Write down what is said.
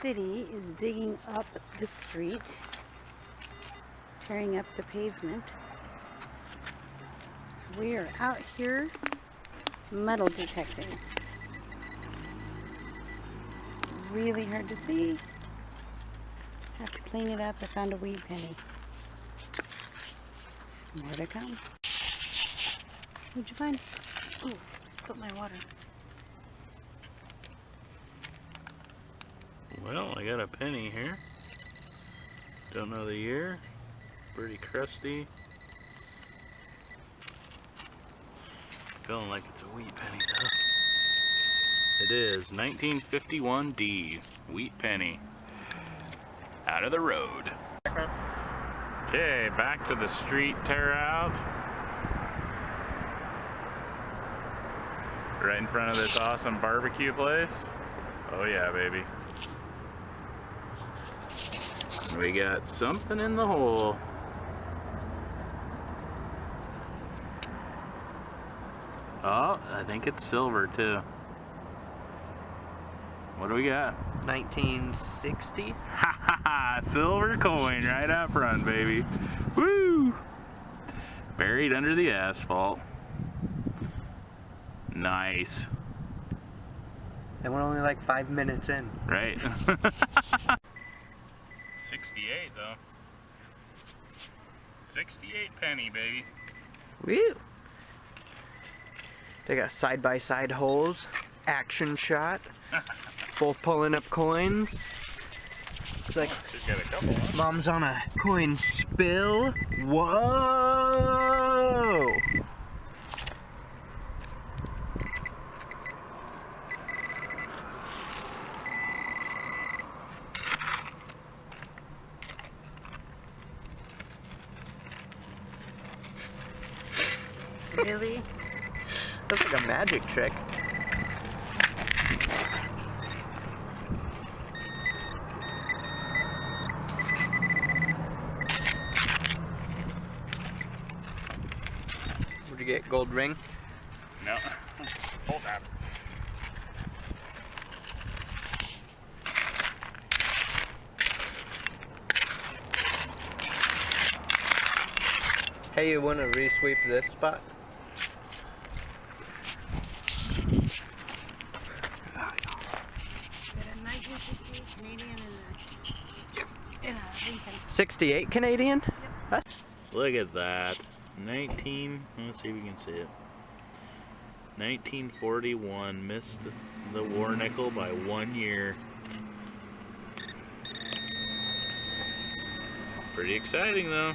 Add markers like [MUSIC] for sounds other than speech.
City is digging up the street, tearing up the pavement. So we are out here metal detecting. Really hard to see. Have to clean it up. I found a wheat penny. More to come. What'd you find? Oh, spilled my water. Well, I got a penny here. Don't know the year. Pretty crusty. Feeling like it's a wheat penny though. It is 1951D wheat penny. Out of the road. Okay, back to the street tear out. Right in front of this awesome barbecue place. Oh yeah, baby. We got something in the hole. Oh, I think it's silver too. What do we got? 1960. Ha ha ha! Silver coin right out front, baby. Woo! Buried under the asphalt. Nice. And we're only like five minutes in. Right? [LAUGHS] 68 though. 68 penny, baby. Woo! They got side by side holes, action shot, [LAUGHS] both pulling up coins. It's like a couple, huh? mom's on a coin spill. Whoa! Really? That's like a magic trick. What'd you get? Gold ring? No. Hold that. Hey, you wanna resweep this spot? Got a 1968 Canadian and a, and a Lincoln. 68 Canadian? Look at that. 19, let's see if we can see it. 1941 missed the war nickel by one year. Pretty exciting though.